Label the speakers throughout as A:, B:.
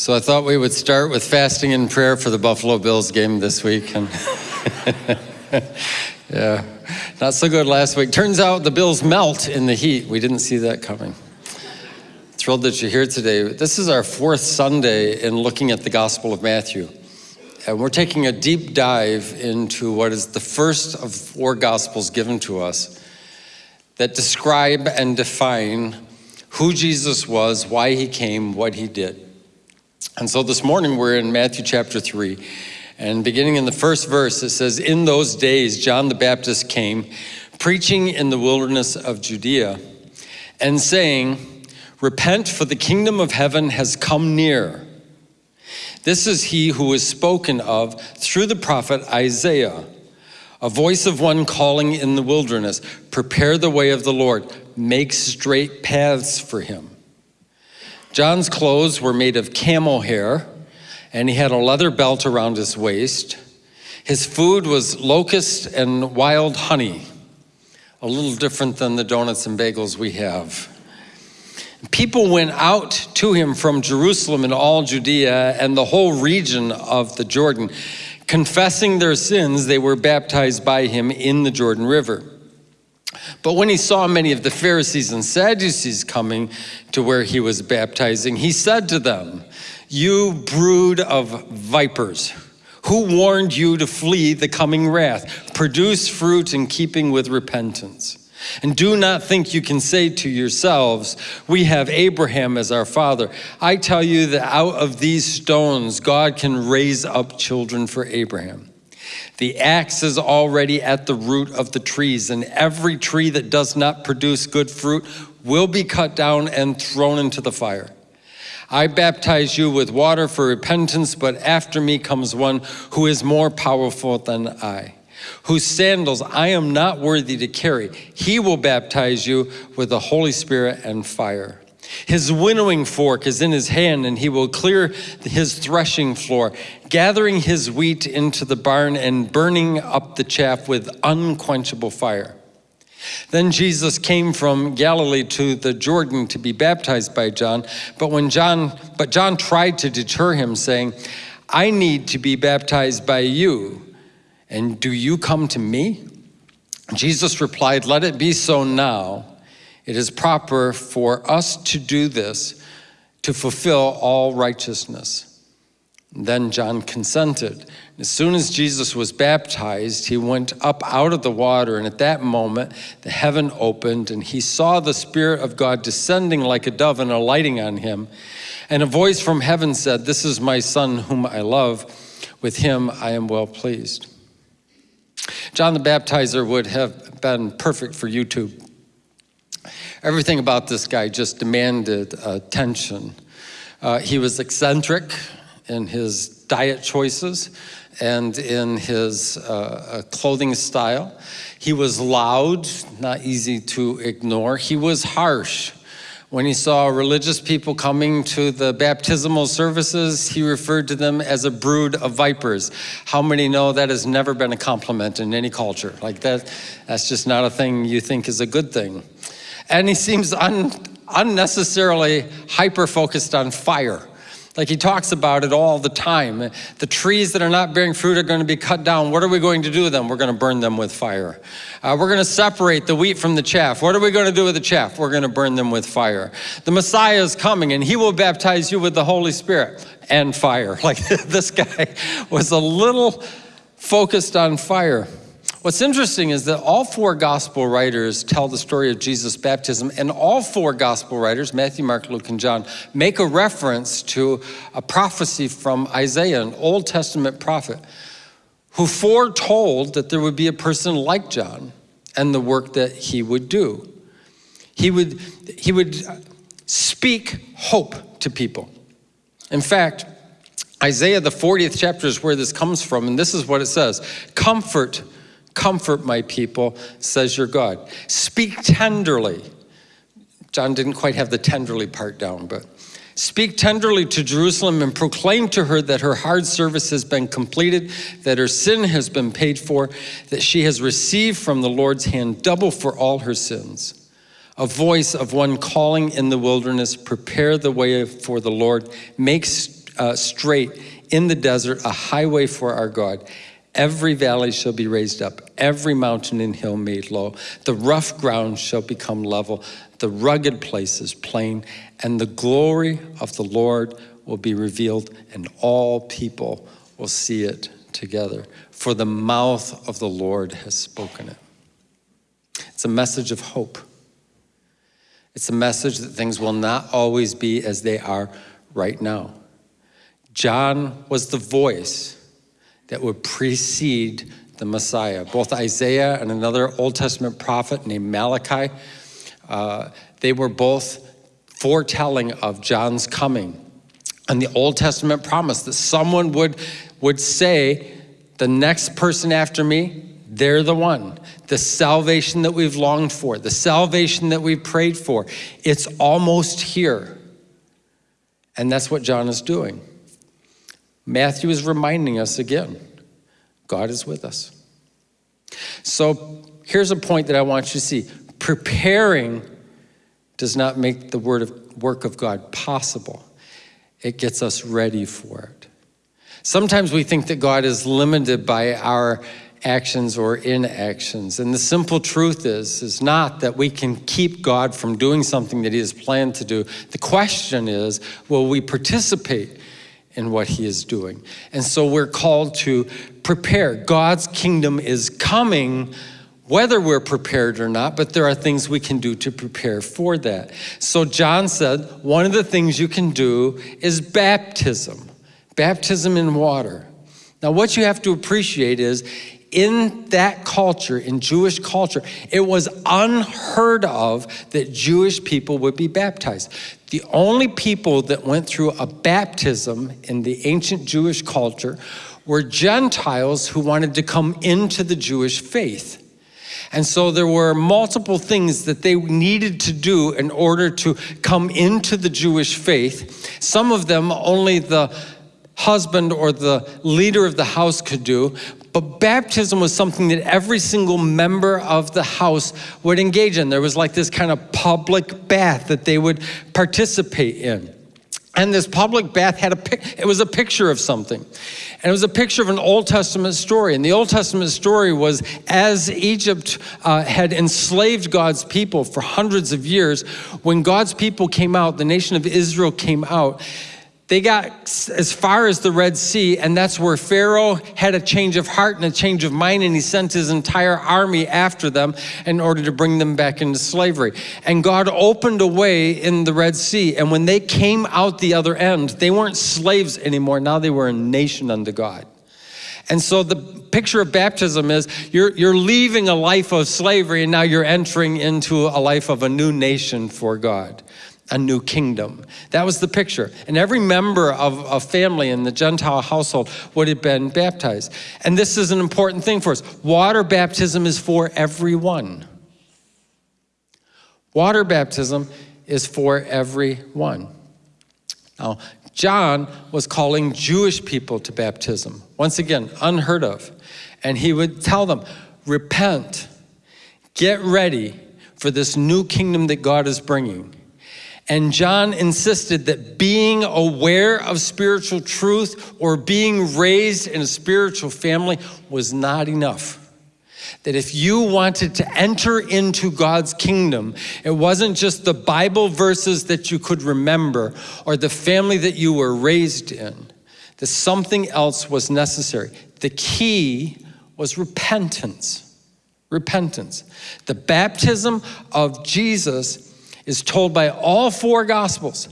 A: So I thought we would start with fasting and prayer for the Buffalo Bills game this week. And yeah, not so good last week. Turns out the Bills melt in the heat. We didn't see that coming. Thrilled that you're here today. This is our fourth Sunday in looking at the Gospel of Matthew. And we're taking a deep dive into what is the first of four Gospels given to us that describe and define who Jesus was, why he came, what he did. And so this morning we're in Matthew chapter 3. And beginning in the first verse, it says, In those days, John the Baptist came, preaching in the wilderness of Judea, and saying, Repent, for the kingdom of heaven has come near. This is he who was spoken of through the prophet Isaiah, a voice of one calling in the wilderness, Prepare the way of the Lord, make straight paths for him. John's clothes were made of camel hair, and he had a leather belt around his waist. His food was locust and wild honey, a little different than the donuts and bagels we have. People went out to him from Jerusalem and all Judea and the whole region of the Jordan. Confessing their sins, they were baptized by him in the Jordan River. But when he saw many of the Pharisees and Sadducees coming to where he was baptizing, he said to them, You brood of vipers, who warned you to flee the coming wrath? Produce fruit in keeping with repentance. And do not think you can say to yourselves, We have Abraham as our father. I tell you that out of these stones, God can raise up children for Abraham. The axe is already at the root of the trees, and every tree that does not produce good fruit will be cut down and thrown into the fire. I baptize you with water for repentance, but after me comes one who is more powerful than I, whose sandals I am not worthy to carry. He will baptize you with the Holy Spirit and fire. His winnowing fork is in his hand, and he will clear his threshing floor, gathering his wheat into the barn and burning up the chaff with unquenchable fire. Then Jesus came from Galilee to the Jordan to be baptized by John, but when John but John tried to deter him saying, "I need to be baptized by you, and do you come to me?" Jesus replied, "Let it be so now." It is proper for us to do this to fulfill all righteousness. then John consented. As soon as Jesus was baptized, he went up out of the water, and at that moment, the heaven opened, and he saw the Spirit of God descending like a dove and alighting on him. And a voice from heaven said, This is my Son, whom I love. With him I am well pleased. John the Baptizer would have been perfect for YouTube Everything about this guy just demanded attention. Uh, he was eccentric in his diet choices and in his uh, uh, clothing style. He was loud, not easy to ignore. He was harsh. When he saw religious people coming to the baptismal services, he referred to them as a brood of vipers. How many know that has never been a compliment in any culture? Like that, that's just not a thing you think is a good thing and he seems un, unnecessarily hyper-focused on fire. Like he talks about it all the time. The trees that are not bearing fruit are going to be cut down. What are we going to do with them? We're going to burn them with fire. Uh, we're going to separate the wheat from the chaff. What are we going to do with the chaff? We're going to burn them with fire. The Messiah is coming and he will baptize you with the Holy Spirit and fire. Like this guy was a little focused on fire. What's interesting is that all four gospel writers tell the story of Jesus' baptism, and all four gospel writers, Matthew, Mark, Luke, and John, make a reference to a prophecy from Isaiah, an Old Testament prophet, who foretold that there would be a person like John and the work that he would do. He would, he would speak hope to people. In fact, Isaiah, the 40th chapter is where this comes from, and this is what it says Comfort Comfort my people, says your God. Speak tenderly. John didn't quite have the tenderly part down, but speak tenderly to Jerusalem and proclaim to her that her hard service has been completed, that her sin has been paid for, that she has received from the Lord's hand double for all her sins. A voice of one calling in the wilderness, prepare the way for the Lord, make uh, straight in the desert a highway for our God. Every valley shall be raised up, every mountain and hill made low. The rough ground shall become level, the rugged places plain, and the glory of the Lord will be revealed, and all people will see it together. For the mouth of the Lord has spoken it. It's a message of hope. It's a message that things will not always be as they are right now. John was the voice that would precede the Messiah. Both Isaiah and another Old Testament prophet named Malachi, uh, they were both foretelling of John's coming. And the Old Testament promised that someone would, would say, The next person after me, they're the one. The salvation that we've longed for, the salvation that we've prayed for, it's almost here. And that's what John is doing. Matthew is reminding us again God is with us. So here's a point that I want you to see preparing does not make the word of, work of God possible, it gets us ready for it. Sometimes we think that God is limited by our actions or inactions. And the simple truth is, is not that we can keep God from doing something that he has planned to do. The question is, will we participate in what he is doing? And so we're called to prepare. God's kingdom is coming whether we're prepared or not, but there are things we can do to prepare for that. So John said, one of the things you can do is baptism, baptism in water. Now, what you have to appreciate is in that culture, in Jewish culture, it was unheard of that Jewish people would be baptized. The only people that went through a baptism in the ancient Jewish culture were Gentiles who wanted to come into the Jewish faith. And so there were multiple things that they needed to do in order to come into the Jewish faith. Some of them only the husband or the leader of the house could do, but baptism was something that every single member of the house would engage in. There was like this kind of public bath that they would participate in. And this public bath had a it was a picture of something. And it was a picture of an Old Testament story. And the Old Testament story was as Egypt uh, had enslaved God's people for hundreds of years, when God's people came out, the nation of Israel came out, they got as far as the Red Sea, and that's where Pharaoh had a change of heart and a change of mind, and he sent his entire army after them in order to bring them back into slavery. And God opened a way in the Red Sea, and when they came out the other end, they weren't slaves anymore. Now they were a nation unto God. And so the picture of baptism is you're, you're leaving a life of slavery and now you're entering into a life of a new nation for God a new kingdom. That was the picture. And every member of a family in the Gentile household would have been baptized. And this is an important thing for us. Water baptism is for everyone. Water baptism is for everyone. Now, John was calling Jewish people to baptism. Once again, unheard of. And he would tell them, repent, get ready for this new kingdom that God is bringing. And John insisted that being aware of spiritual truth or being raised in a spiritual family was not enough. That if you wanted to enter into God's kingdom, it wasn't just the Bible verses that you could remember or the family that you were raised in, that something else was necessary. The key was repentance. Repentance. The baptism of Jesus is told by all four gospels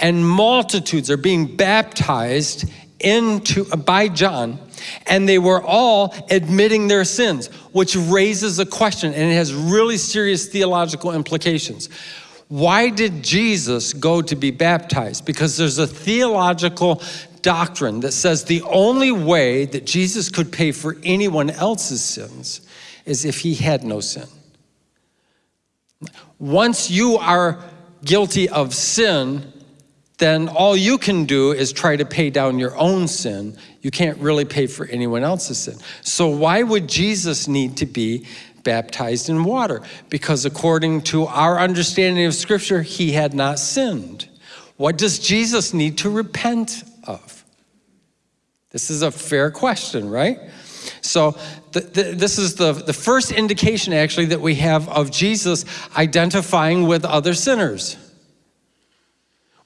A: and multitudes are being baptized into by John and they were all admitting their sins which raises a question and it has really serious theological implications. Why did Jesus go to be baptized? Because there's a theological doctrine that says the only way that Jesus could pay for anyone else's sins is if he had no sin once you are guilty of sin, then all you can do is try to pay down your own sin. You can't really pay for anyone else's sin. So why would Jesus need to be baptized in water? Because according to our understanding of scripture, he had not sinned. What does Jesus need to repent of? This is a fair question, right? So, the, the, this is the, the first indication, actually, that we have of Jesus identifying with other sinners.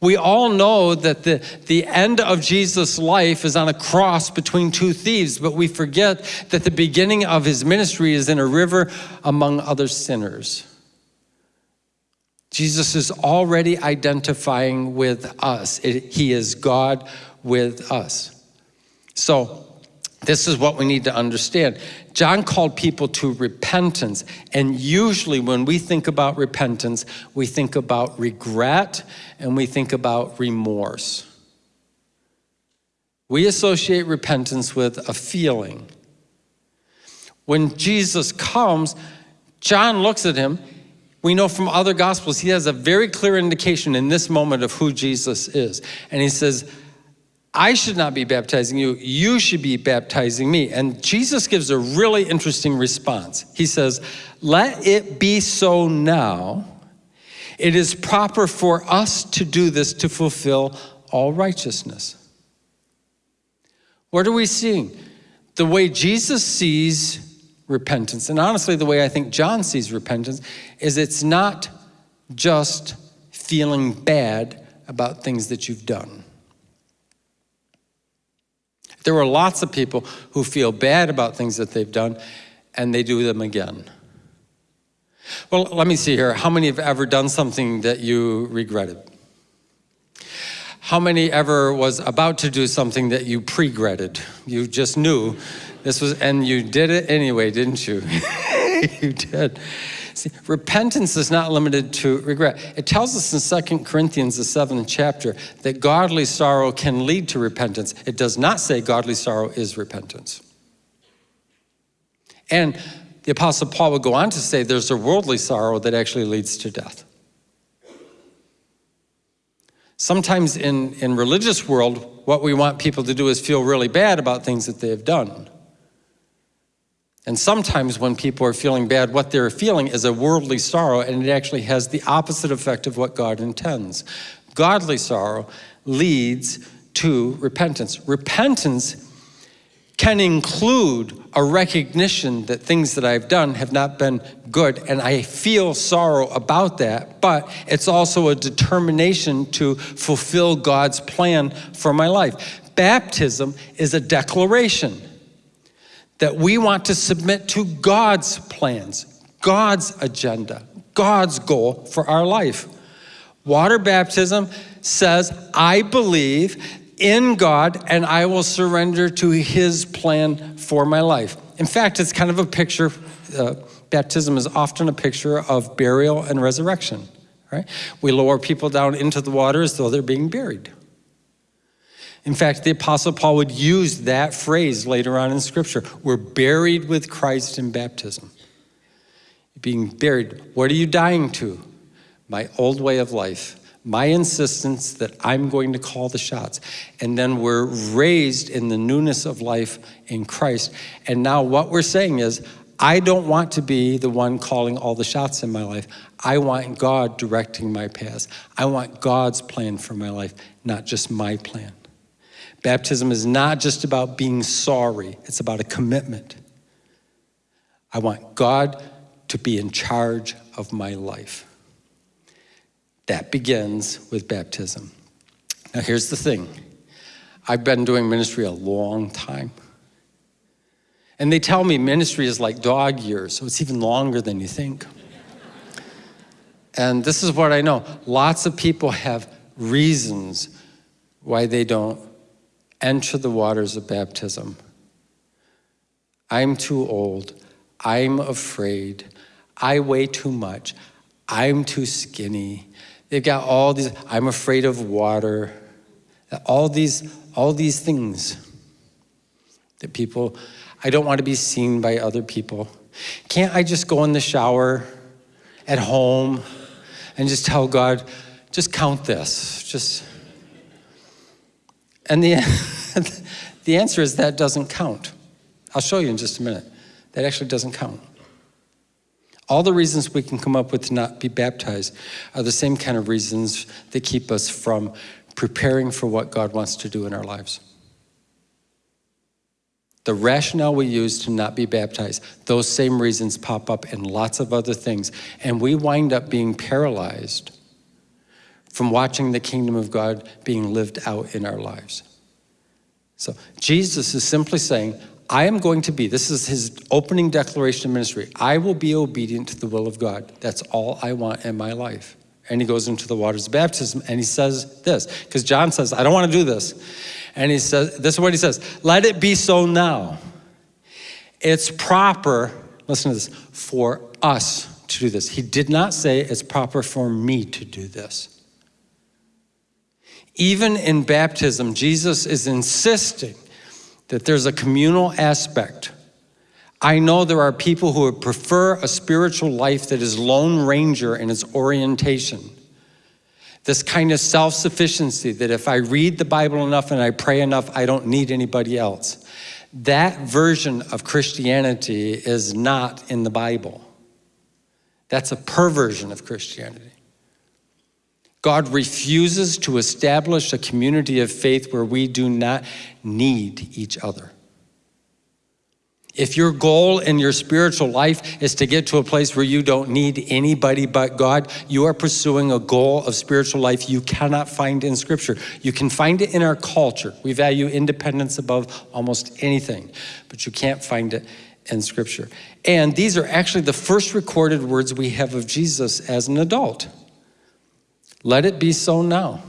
A: We all know that the, the end of Jesus' life is on a cross between two thieves, but we forget that the beginning of his ministry is in a river among other sinners. Jesus is already identifying with us. It, he is God with us. So, this is what we need to understand. John called people to repentance, and usually when we think about repentance, we think about regret and we think about remorse. We associate repentance with a feeling. When Jesus comes, John looks at him. We know from other gospels, he has a very clear indication in this moment of who Jesus is. And he says, I should not be baptizing you, you should be baptizing me. And Jesus gives a really interesting response. He says, Let it be so now. It is proper for us to do this to fulfill all righteousness. What are we seeing? The way Jesus sees repentance, and honestly, the way I think John sees repentance, is it's not just feeling bad about things that you've done. There are lots of people who feel bad about things that they've done and they do them again. Well, let me see here. How many have ever done something that you regretted? How many ever was about to do something that you pre-gretted? You just knew this was, and you did it anyway, didn't you? you did. See, repentance is not limited to regret. It tells us in 2 Corinthians, the seventh chapter, that godly sorrow can lead to repentance. It does not say godly sorrow is repentance. And the Apostle Paul would go on to say there's a worldly sorrow that actually leads to death. Sometimes in, in religious world, what we want people to do is feel really bad about things that they have done. And sometimes when people are feeling bad, what they're feeling is a worldly sorrow, and it actually has the opposite effect of what God intends. Godly sorrow leads to repentance. Repentance can include a recognition that things that I've done have not been good, and I feel sorrow about that, but it's also a determination to fulfill God's plan for my life. Baptism is a declaration that we want to submit to God's plans, God's agenda, God's goal for our life. Water baptism says, I believe in God and I will surrender to his plan for my life. In fact, it's kind of a picture, uh, baptism is often a picture of burial and resurrection, right? We lower people down into the water as though they're being buried. In fact, the Apostle Paul would use that phrase later on in Scripture. We're buried with Christ in baptism. Being buried, what are you dying to? My old way of life, my insistence that I'm going to call the shots. And then we're raised in the newness of life in Christ. And now what we're saying is, I don't want to be the one calling all the shots in my life. I want God directing my path. I want God's plan for my life, not just my plan. Baptism is not just about being sorry, it's about a commitment. I want God to be in charge of my life. That begins with baptism. Now, here's the thing I've been doing ministry a long time. And they tell me ministry is like dog years, so it's even longer than you think. And this is what I know lots of people have reasons why they don't enter the waters of baptism. I'm too old. I'm afraid. I weigh too much. I'm too skinny. They've got all these, I'm afraid of water. All these, all these things that people, I don't want to be seen by other people. Can't I just go in the shower at home and just tell God, just count this, just and the, the answer is that doesn't count. I'll show you in just a minute. That actually doesn't count. All the reasons we can come up with to not be baptized are the same kind of reasons that keep us from preparing for what God wants to do in our lives. The rationale we use to not be baptized, those same reasons pop up in lots of other things. And we wind up being paralyzed from watching the kingdom of God being lived out in our lives. So Jesus is simply saying, I am going to be, this is his opening declaration of ministry, I will be obedient to the will of God. That's all I want in my life. And he goes into the waters of baptism and he says this, because John says, I don't want to do this. And he says, this is what he says, let it be so now. It's proper, listen to this, for us to do this. He did not say it's proper for me to do this. Even in baptism, Jesus is insisting that there's a communal aspect. I know there are people who would prefer a spiritual life that is Lone Ranger in its orientation. This kind of self sufficiency that if I read the Bible enough and I pray enough, I don't need anybody else. That version of Christianity is not in the Bible. That's a perversion of Christianity. God refuses to establish a community of faith where we do not need each other. If your goal in your spiritual life is to get to a place where you don't need anybody but God, you are pursuing a goal of spiritual life you cannot find in Scripture. You can find it in our culture. We value independence above almost anything, but you can't find it in Scripture. And these are actually the first recorded words we have of Jesus as an adult. Let it be so now.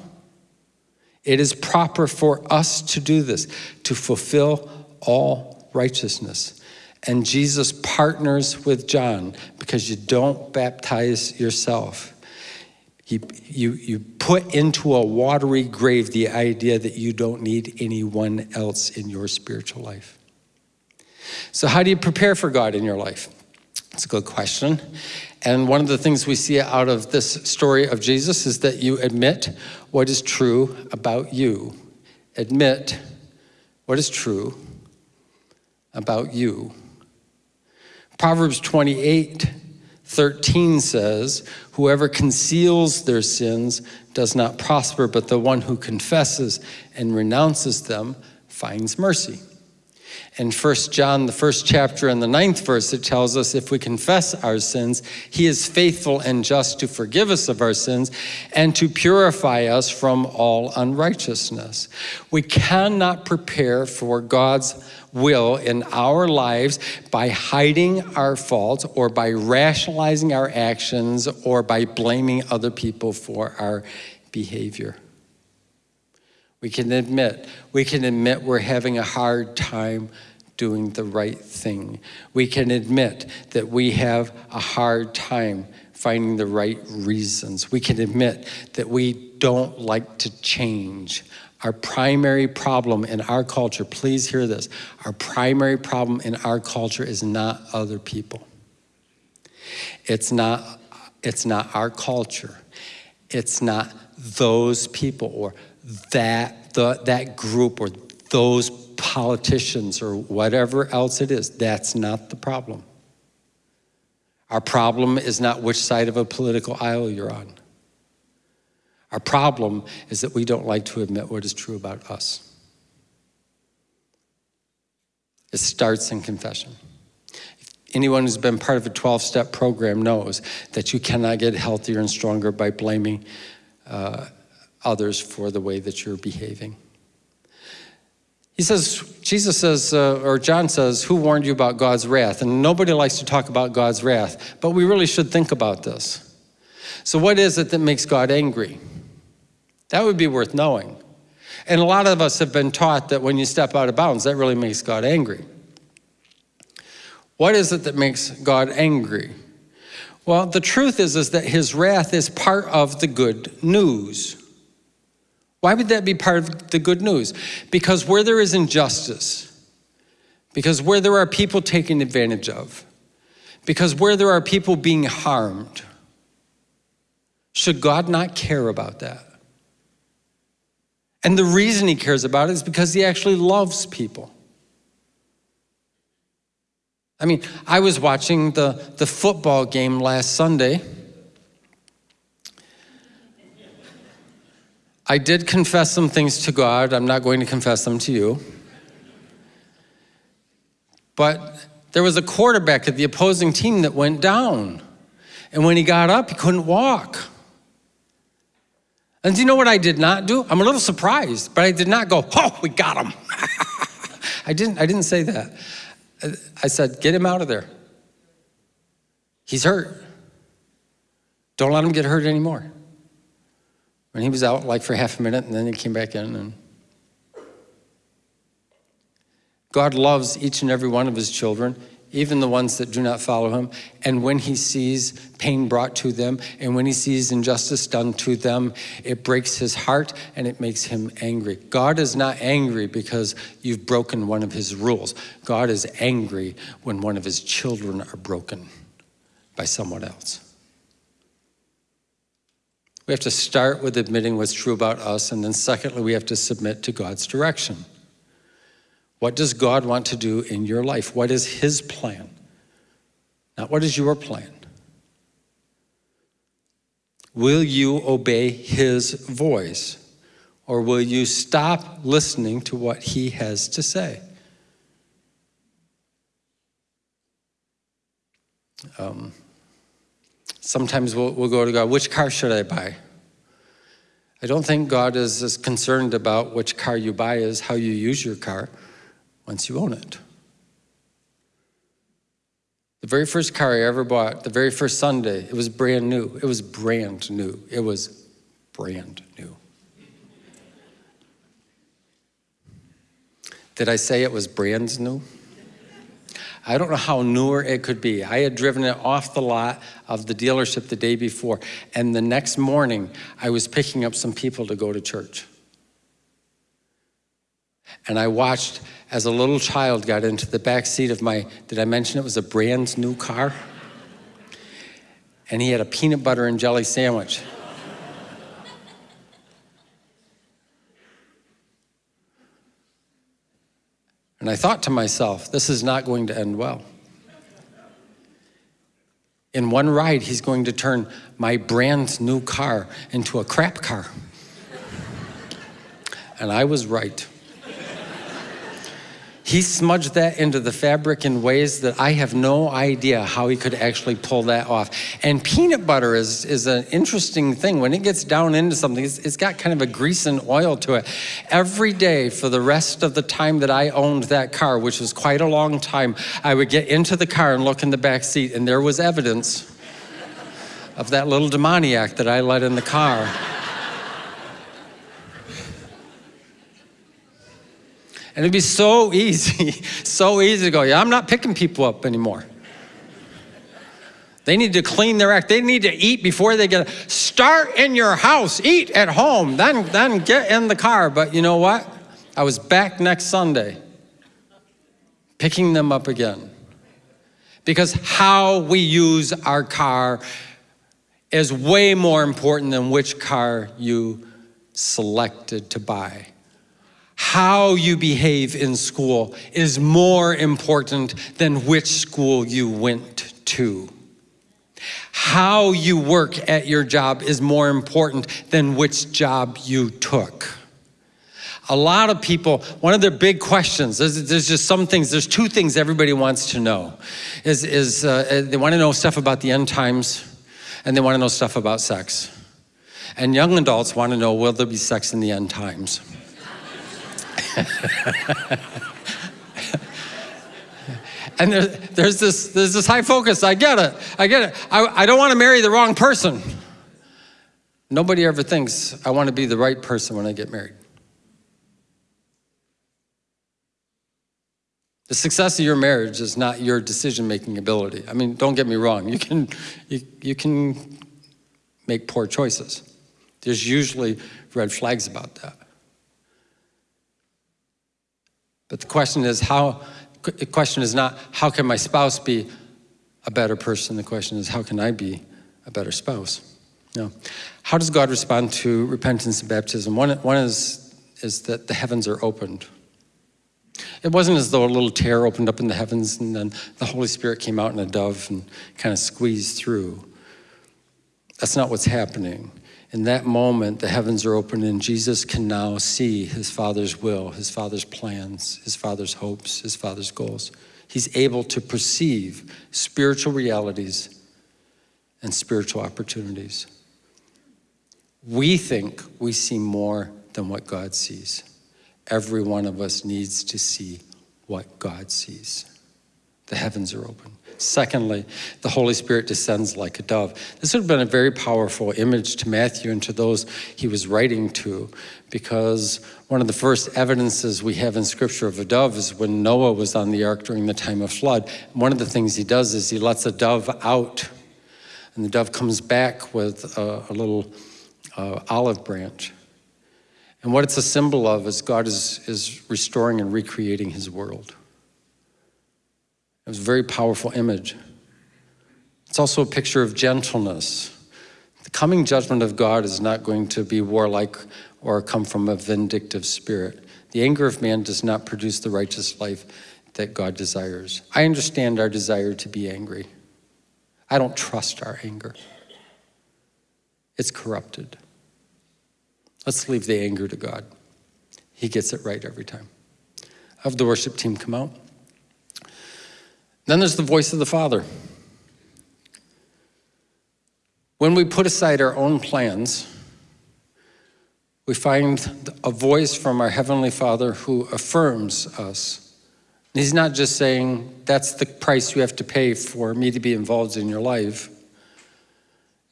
A: It is proper for us to do this, to fulfill all righteousness. And Jesus partners with John because you don't baptize yourself. You, you, you put into a watery grave the idea that you don't need anyone else in your spiritual life. So, how do you prepare for God in your life? It's a good question. And one of the things we see out of this story of Jesus is that you admit what is true about you. Admit what is true about you. Proverbs 28 13 says, Whoever conceals their sins does not prosper, but the one who confesses and renounces them finds mercy. In 1 John, the first chapter and the ninth verse, it tells us if we confess our sins, he is faithful and just to forgive us of our sins and to purify us from all unrighteousness. We cannot prepare for God's will in our lives by hiding our faults or by rationalizing our actions or by blaming other people for our behavior. We can admit, we can admit we're having a hard time doing the right thing. We can admit that we have a hard time finding the right reasons. We can admit that we don't like to change. Our primary problem in our culture, please hear this, our primary problem in our culture is not other people. It's not, it's not our culture. It's not those people or that, the, that group or those politicians or whatever else it is. That's not the problem. Our problem is not which side of a political aisle you're on. Our problem is that we don't like to admit what is true about us. It starts in confession. Anyone who's been part of a 12 step program knows that you cannot get healthier and stronger by blaming uh, others for the way that you're behaving. He says, Jesus says, uh, or John says, Who warned you about God's wrath? And nobody likes to talk about God's wrath, but we really should think about this. So, what is it that makes God angry? That would be worth knowing. And a lot of us have been taught that when you step out of bounds, that really makes God angry. What is it that makes God angry? Well, the truth is, is that his wrath is part of the good news. Why would that be part of the good news? Because where there is injustice, because where there are people taken advantage of, because where there are people being harmed, should God not care about that? And the reason he cares about it is because he actually loves people. I mean, I was watching the, the football game last Sunday. I did confess some things to God. I'm not going to confess them to you. But there was a quarterback at the opposing team that went down. And when he got up, he couldn't walk. And do you know what I did not do? I'm a little surprised, but I did not go, oh, we got him. I didn't, I didn't say that. I said, get him out of there. He's hurt. Don't let him get hurt anymore. And he was out like for half a minute and then he came back in and God loves each and every one of his children, even the ones that do not follow him. And when he sees pain brought to them and when he sees injustice done to them, it breaks his heart and it makes him angry. God is not angry because you've broken one of his rules. God is angry when one of his children are broken by someone else. We have to start with admitting what's true about us, and then secondly, we have to submit to God's direction. What does God want to do in your life? What is His plan? Not what is your plan? Will you obey His voice? Or will you stop listening to what He has to say? Um, Sometimes we'll, we'll go to God, which car should I buy? I don't think God is as concerned about which car you buy as how you use your car once you own it. The very first car I ever bought, the very first Sunday, it was brand new. It was brand new. It was brand new. Did I say it was brand new? I don't know how newer it could be. I had driven it off the lot of the dealership the day before, and the next morning I was picking up some people to go to church. And I watched as a little child got into the back seat of my, did I mention it was a brand new car? And he had a peanut butter and jelly sandwich. And I thought to myself, this is not going to end well. In one ride, he's going to turn my brand new car into a crap car. and I was right. He smudged that into the fabric in ways that I have no idea how he could actually pull that off. And peanut butter is, is an interesting thing. When it gets down into something, it's, it's got kind of a grease and oil to it. Every day for the rest of the time that I owned that car, which was quite a long time, I would get into the car and look in the back seat, and there was evidence of that little demoniac that I let in the car. And it'd be so easy, so easy to go, yeah, I'm not picking people up anymore. They need to clean their act. They need to eat before they get, start in your house, eat at home, then, then get in the car. But you know what? I was back next Sunday, picking them up again. Because how we use our car is way more important than which car you selected to buy how you behave in school is more important than which school you went to. How you work at your job is more important than which job you took. A lot of people, one of their big questions, there's, there's just some things, there's two things everybody wants to know. Is, is uh, they want to know stuff about the end times and they want to know stuff about sex. And young adults want to know, will there be sex in the end times? and there, there's, this, there's this high focus. I get it. I get it. I, I don't want to marry the wrong person. Nobody ever thinks, I want to be the right person when I get married. The success of your marriage is not your decision-making ability. I mean, don't get me wrong. You can, you, you can make poor choices. There's usually red flags about that. But the question is how, the question is not how can my spouse be a better person? The question is how can I be a better spouse? No. How does God respond to repentance and baptism? One, one is, is that the heavens are opened. It wasn't as though a little tear opened up in the heavens and then the Holy Spirit came out in a dove and kind of squeezed through. That's not what's happening. In that moment, the heavens are open, and Jesus can now see his Father's will, his Father's plans, his Father's hopes, his Father's goals. He's able to perceive spiritual realities and spiritual opportunities. We think we see more than what God sees. Every one of us needs to see what God sees. The heavens are open. Secondly, the Holy Spirit descends like a dove. This would have been a very powerful image to Matthew and to those he was writing to, because one of the first evidences we have in Scripture of a dove is when Noah was on the ark during the time of flood. One of the things he does is he lets a dove out, and the dove comes back with a, a little uh, olive branch. And what it's a symbol of is God is, is restoring and recreating his world. Was a very powerful image. It's also a picture of gentleness. The coming judgment of God is not going to be warlike or come from a vindictive spirit. The anger of man does not produce the righteous life that God desires. I understand our desire to be angry. I don't trust our anger. It's corrupted. Let's leave the anger to God. He gets it right every time. Have the worship team come out. Then there's the voice of the Father. When we put aside our own plans, we find a voice from our Heavenly Father who affirms us. He's not just saying, that's the price you have to pay for me to be involved in your life.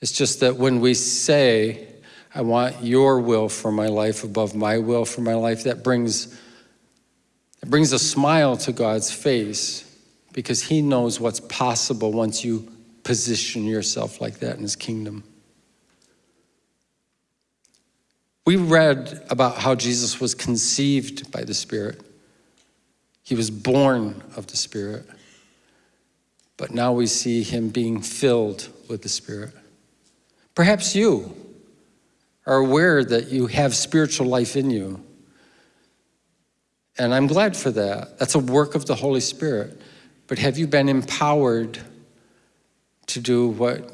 A: It's just that when we say, I want your will for my life above my will for my life, that brings, it brings a smile to God's face because he knows what's possible once you position yourself like that in his kingdom. We read about how Jesus was conceived by the Spirit. He was born of the Spirit. But now we see him being filled with the Spirit. Perhaps you are aware that you have spiritual life in you. And I'm glad for that. That's a work of the Holy Spirit. But have you been empowered to do what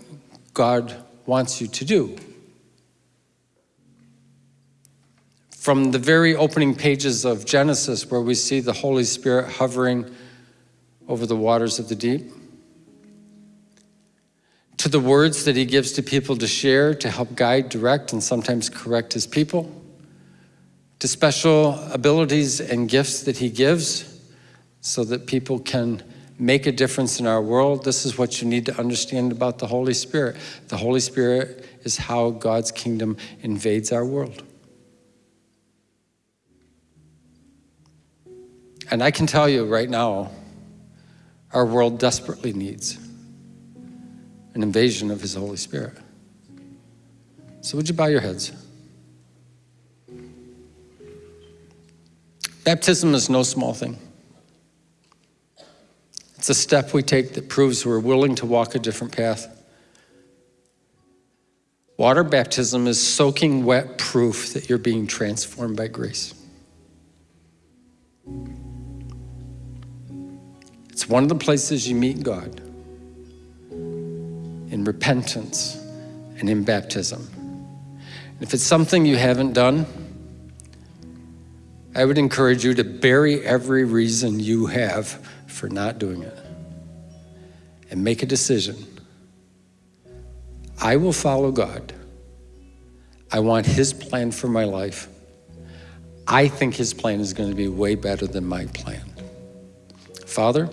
A: God wants you to do? From the very opening pages of Genesis, where we see the Holy Spirit hovering over the waters of the deep, to the words that he gives to people to share, to help guide, direct, and sometimes correct his people, to special abilities and gifts that he gives so that people can make a difference in our world, this is what you need to understand about the Holy Spirit. The Holy Spirit is how God's kingdom invades our world. And I can tell you right now, our world desperately needs an invasion of His Holy Spirit. So, would you bow your heads? Baptism is no small thing. It's a step we take that proves we're willing to walk a different path. Water baptism is soaking wet proof that you're being transformed by grace. It's one of the places you meet God in repentance and in baptism. And if it's something you haven't done, I would encourage you to bury every reason you have for not doing it and make a decision. I will follow God. I want His plan for my life. I think His plan is going to be way better than my plan. Father,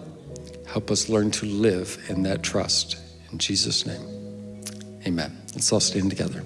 A: help us learn to live in that trust. In Jesus' name, amen. Let's all stand together.